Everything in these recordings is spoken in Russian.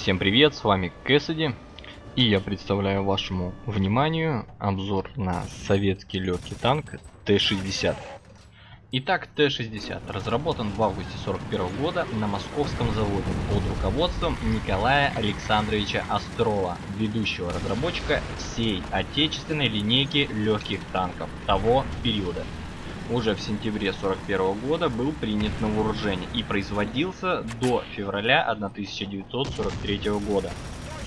Всем привет, с вами Кэссиди, и я представляю вашему вниманию обзор на советский легкий танк Т-60. Итак, Т-60 разработан в августе 1941 года на московском заводе под руководством Николая Александровича Острова, ведущего разработчика всей отечественной линейки легких танков того периода. Уже в сентябре 1941 года был принят на вооружение и производился до февраля 1943 года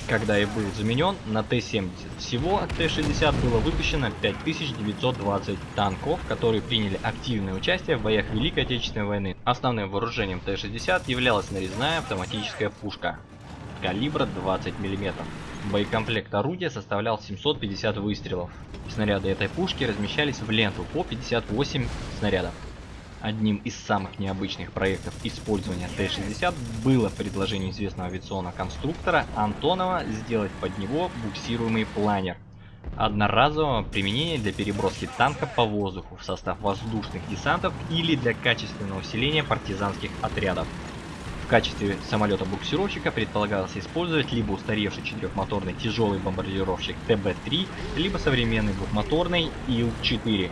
когда и был заменен на Т-70. Всего Т-60 было выпущено 5920 танков, которые приняли активное участие в боях Великой Отечественной войны. Основным вооружением Т-60 являлась нарезная автоматическая пушка калибра 20 мм. Боекомплект орудия составлял 750 выстрелов. Снаряды этой пушки размещались в ленту по 58 снарядов. Одним из самых необычных проектов использования Т-60 было предложение известного авиационного конструктора Антонова сделать под него буксируемый планер одноразового применения для переброски танка по воздуху в состав воздушных десантов или для качественного усиления партизанских отрядов. Качестве самолета-буксировщика предполагалось использовать либо устаревший четырехмоторный тяжелый бомбардировщик ТБ-3, либо современный двухмоторный Ил-4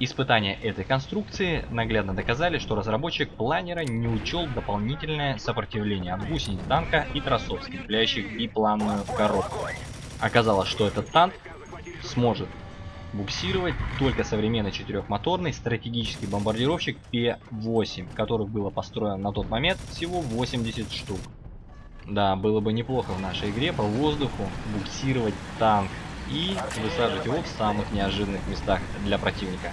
Испытания этой конструкции наглядно доказали, что разработчик планера не учел дополнительное сопротивление от гусениц танка и тросов, скрепляющих бипланную коробку. Оказалось, что этот танк сможет буксировать только современный четырехмоторный стратегический бомбардировщик П-8, которых было построено на тот момент всего 80 штук. Да, было бы неплохо в нашей игре по воздуху буксировать танк и высаживать его в самых неожиданных местах для противника.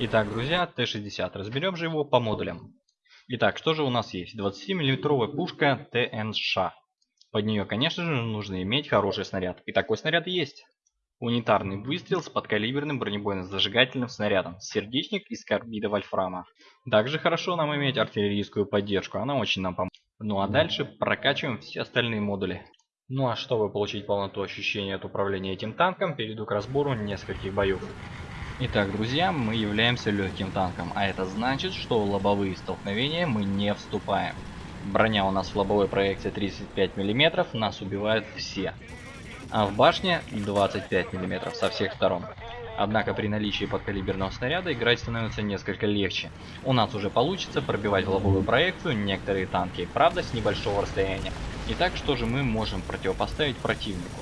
Итак, друзья, Т-60. Разберем же его по модулям. Итак, что же у нас есть? 20-миллиметровая пушка ТНШ. Под нее, конечно же, нужно иметь хороший снаряд. И такой снаряд есть. Унитарный выстрел с подкалиберным бронебойно-зажигательным снарядом. Сердечник из карбида вольфрама. Также хорошо нам иметь артиллерийскую поддержку. Она очень нам поможет. Ну а дальше прокачиваем все остальные модули. Ну а чтобы получить полноту ощущения от управления этим танком, перейду к разбору нескольких боев. Итак, друзья, мы являемся легким танком, а это значит, что в лобовые столкновения мы не вступаем. Броня у нас в лобовой проекции 35 мм, нас убивают все. А в башне 25 мм со всех сторон. Однако при наличии подкалиберного снаряда играть становится несколько легче. У нас уже получится пробивать в лобовую проекцию некоторые танки, правда с небольшого расстояния. Итак, что же мы можем противопоставить противнику?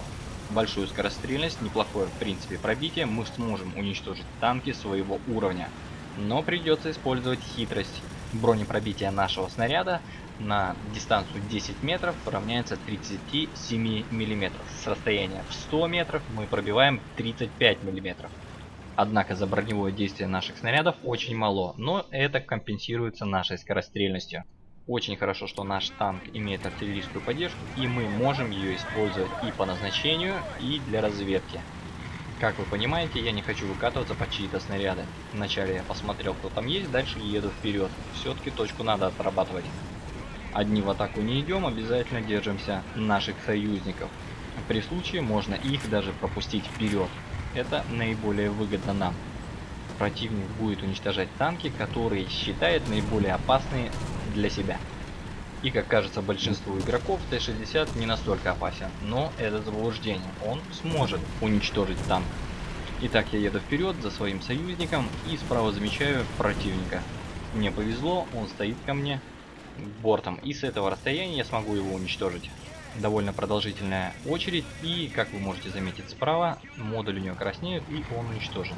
большую скорострельность, неплохое в принципе пробитие, мы сможем уничтожить танки своего уровня. Но придется использовать хитрость. Бронепробитие нашего снаряда на дистанцию 10 метров равняется 37 миллиметров. С расстояния в 100 метров мы пробиваем 35 миллиметров. Однако за броневое действие наших снарядов очень мало, но это компенсируется нашей скорострельностью. Очень хорошо, что наш танк имеет артиллерийскую поддержку, и мы можем ее использовать и по назначению, и для разведки. Как вы понимаете, я не хочу выкатываться по чьи-то снаряды. Вначале я посмотрел, кто там есть, дальше еду вперед. Все-таки точку надо отрабатывать. Одни в атаку не идем, обязательно держимся наших союзников. При случае можно их даже пропустить вперед. Это наиболее выгодно нам противник будет уничтожать танки, которые считает наиболее опасные для себя. И как кажется большинству игроков, Т-60 не настолько опасен, но это заблуждение, он сможет уничтожить танк. Итак, я еду вперед за своим союзником и справа замечаю противника. Мне повезло, он стоит ко мне бортом, и с этого расстояния я смогу его уничтожить. Довольно продолжительная очередь, и как вы можете заметить справа, модуль у него краснеет, и он уничтожен.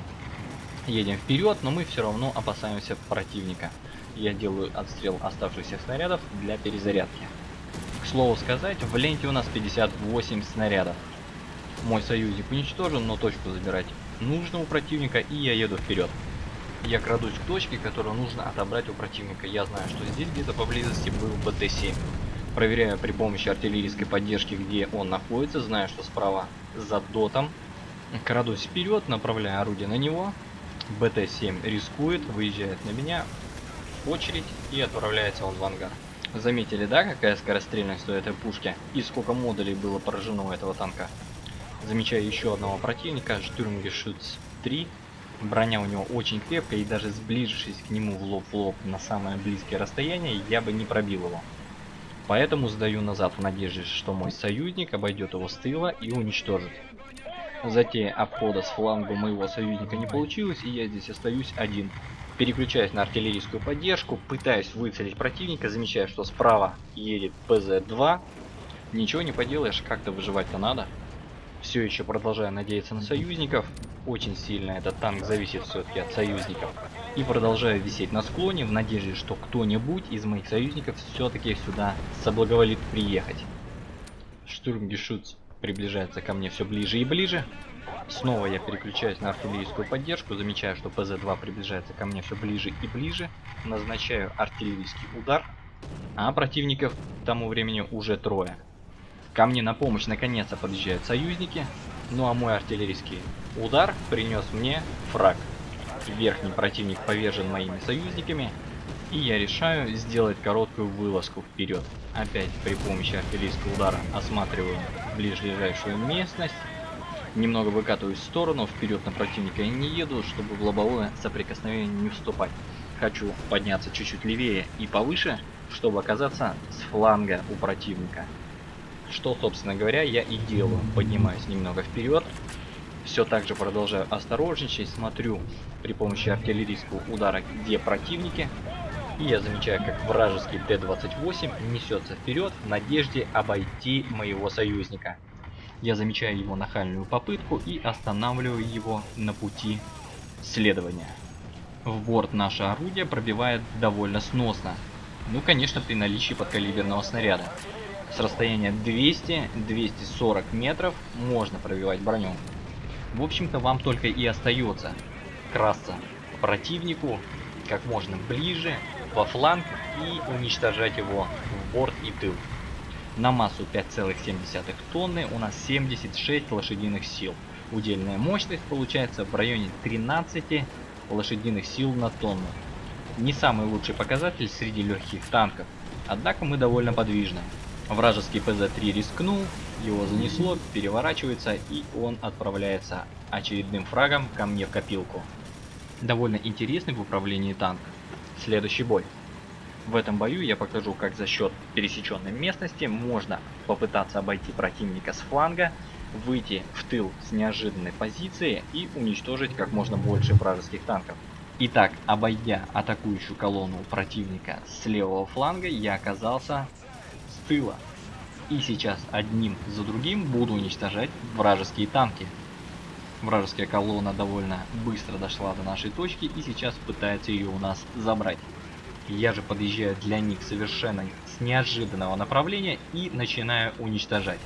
Едем вперед, но мы все равно опасаемся противника я делаю отстрел оставшихся снарядов для перезарядки. К слову сказать, в ленте у нас 58 снарядов. Мой союзник уничтожен, но точку забирать нужно у противника, и я еду вперед. Я крадусь к точке, которую нужно отобрать у противника. Я знаю, что здесь где-то поблизости был БТ-7. Проверяю при помощи артиллерийской поддержки, где он находится. Знаю, что справа за дотом. Крадусь вперед, направляю орудие на него. БТ-7 рискует, выезжает на меня очередь и отправляется он в ангар. Заметили, да, какая скорострельность у этой пушки и сколько модулей было поражено у этого танка? Замечаю еще одного противника, Штурмгешütz 3. Броня у него очень крепкая и даже сближившись к нему в лоб в лоб на самое близкое расстояние, я бы не пробил его. Поэтому сдаю назад в надежде, что мой союзник обойдет его с тыла и уничтожит. Затея обхода с фланга моего союзника не получилось, и я здесь остаюсь один. Переключаюсь на артиллерийскую поддержку, пытаюсь выцелить противника, замечаю, что справа едет ПЗ-2. Ничего не поделаешь, как-то выживать-то надо. Все еще продолжаю надеяться на союзников. Очень сильно этот танк зависит все-таки от союзников. И продолжаю висеть на склоне в надежде, что кто-нибудь из моих союзников все-таки сюда соблаговолит приехать. Штурмгешутц приближается ко мне все ближе и ближе. Снова я переключаюсь на артиллерийскую поддержку, замечаю, что ПЗ-2 приближается ко мне все ближе и ближе. Назначаю артиллерийский удар, а противников к тому времени уже трое. Ко мне на помощь наконец-то подъезжают союзники, ну а мой артиллерийский удар принес мне фраг. Верхний противник повержен моими союзниками, и я решаю сделать короткую вылазку вперед. Опять при помощи артиллерийского удара осматриваю ближайшую местность, немного выкатываюсь в сторону, вперед на противника я не еду, чтобы в лобовое соприкосновение не вступать. Хочу подняться чуть-чуть левее и повыше, чтобы оказаться с фланга у противника. Что, собственно говоря, я и делаю. Поднимаюсь немного вперед. Все так же продолжаю осторожничать, смотрю при помощи артиллерийского удара, где противники. И я замечаю, как вражеский Т-28 несется вперед в надежде обойти моего союзника. Я замечаю его нахальную попытку и останавливаю его на пути следования. В борт наше орудие пробивает довольно сносно. Ну, конечно, при наличии подкалиберного снаряда. С расстояния 200-240 метров можно пробивать броню. В общем-то, вам только и остается красться противнику как можно ближе, во фланг и уничтожать его в борт и тыл. На массу 5,7 тонны у нас 76 лошадиных сил. Удельная мощность получается в районе 13 лошадиных сил на тонну. Не самый лучший показатель среди легких танков, однако мы довольно подвижны. Вражеский ПЗ-3 рискнул, его занесло, переворачивается и он отправляется очередным фрагом ко мне в копилку. Довольно интересный в управлении танк. Следующий бой. В этом бою я покажу, как за счет пересеченной местности можно попытаться обойти противника с фланга, выйти в тыл с неожиданной позиции и уничтожить как можно больше вражеских танков. Итак, обойдя атакующую колонну противника с левого фланга, я оказался тыла. И сейчас одним за другим буду уничтожать вражеские танки. Вражеская колонна довольно быстро дошла до нашей точки и сейчас пытается ее у нас забрать. Я же подъезжаю для них совершенно с неожиданного направления и начинаю уничтожать.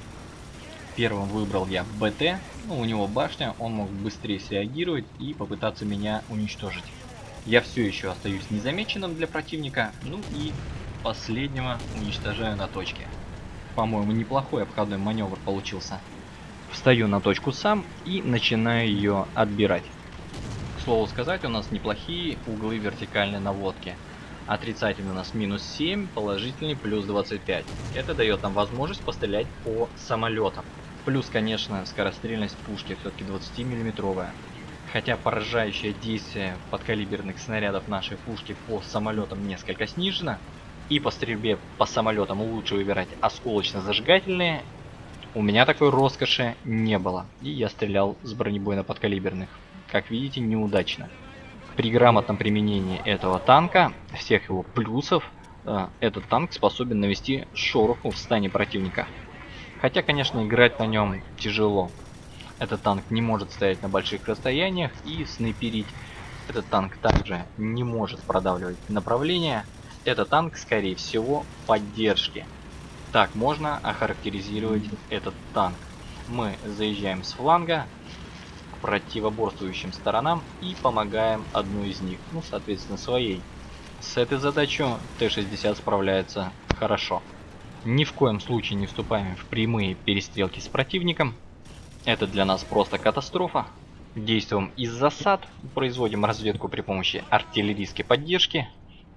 Первым выбрал я БТ, ну, у него башня, он мог быстрее среагировать и попытаться меня уничтожить. Я все еще остаюсь незамеченным для противника, ну и последнего уничтожаю на точке. По-моему, неплохой обходной маневр получился. Встаю на точку сам и начинаю ее отбирать. К слову сказать, у нас неплохие углы вертикальной наводки. Отрицательный у нас минус 7, положительный плюс 25. Это дает нам возможность пострелять по самолетам. Плюс, конечно, скорострельность пушки все-таки 20 миллиметровая. Хотя поражающее действие подкалиберных снарядов нашей пушки по самолетам несколько снижено. И по стрельбе по самолетам лучше выбирать осколочно-зажигательные. У меня такой роскоши не было. И я стрелял с бронебойно-подкалиберных. Как видите, неудачно при грамотном применении этого танка, всех его плюсов, э, этот танк способен навести шороху в стане противника. Хотя, конечно, играть на нем тяжело. Этот танк не может стоять на больших расстояниях и снайперить. Этот танк также не может продавливать направление. Это танк, скорее всего, поддержки. Так можно охарактеризировать этот танк. Мы заезжаем с фланга, противоборствующим сторонам и помогаем одну из них, ну, соответственно, своей. С этой задачей Т-60 справляется хорошо. Ни в коем случае не вступаем в прямые перестрелки с противником. Это для нас просто катастрофа. Действуем из засад, производим разведку при помощи артиллерийской поддержки,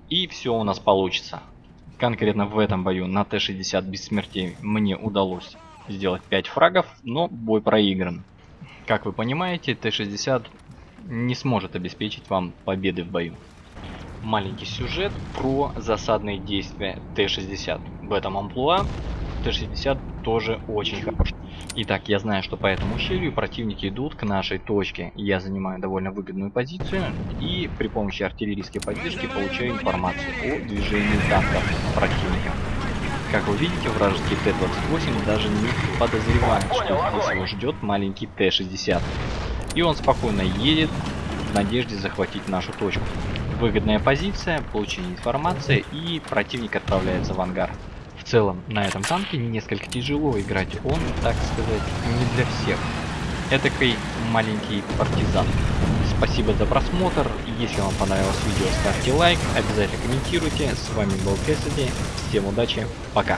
и все у нас получится. Конкретно в этом бою на Т-60 без смертей мне удалось сделать 5 фрагов, но бой проигран. Как вы понимаете, Т-60 не сможет обеспечить вам победы в бою. Маленький сюжет про засадные действия Т-60. в этом амплуа, Т-60 тоже очень хорош. Итак, я знаю, что по этому ущелью противники идут к нашей точке. Я занимаю довольно выгодную позицию и при помощи артиллерийской поддержки получаю информацию о движении танков противника. Как вы видите, вражеский Т-28 даже не подозревает, что здесь его ждет маленький Т-60. И он спокойно едет в надежде захватить нашу точку. Выгодная позиция, получение информации и противник отправляется в ангар. Целом, на этом танке несколько тяжело играть, он, так сказать, не для всех. Этакой маленький партизан. Спасибо за просмотр, если вам понравилось видео, ставьте лайк, обязательно комментируйте. С вами был Кэссиди, всем удачи, пока.